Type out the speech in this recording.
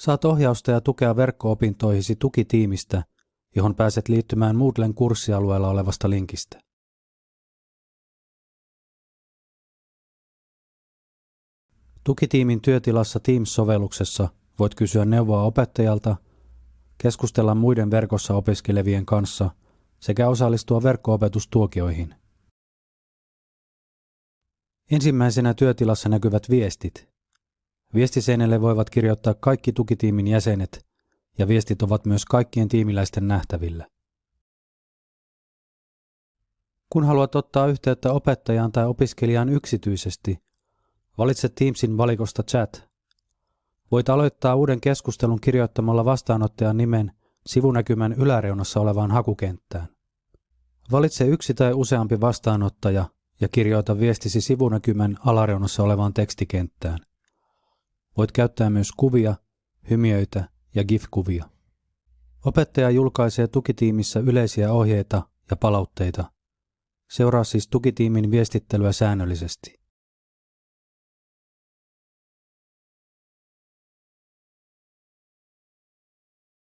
Saat ohjausta ja tukea verkko-opintoihisi tukitiimistä, johon pääset liittymään Moodlen kurssialueella olevasta linkistä. Tukitiimin työtilassa Teams-sovelluksessa voit kysyä neuvoa opettajalta, keskustella muiden verkossa opiskelevien kanssa sekä osallistua verkko-opetustuokioihin. Ensimmäisenä työtilassa näkyvät viestit. Viestiseinälle voivat kirjoittaa kaikki tukitiimin jäsenet ja viestit ovat myös kaikkien tiimiläisten nähtävillä. Kun haluat ottaa yhteyttä opettajaan tai opiskelijaan yksityisesti, valitse Teamsin valikosta chat. Voit aloittaa uuden keskustelun kirjoittamalla vastaanottajan nimen sivunäkymän yläreunassa olevaan hakukenttään. Valitse yksi tai useampi vastaanottaja ja kirjoita viestisi sivunäkymän alareunassa olevaan tekstikenttään. Voit käyttää myös kuvia, hymiöitä ja GIF-kuvia. Opettaja julkaisee tukitiimissä yleisiä ohjeita ja palautteita. Seuraa siis tukitiimin viestittelyä säännöllisesti.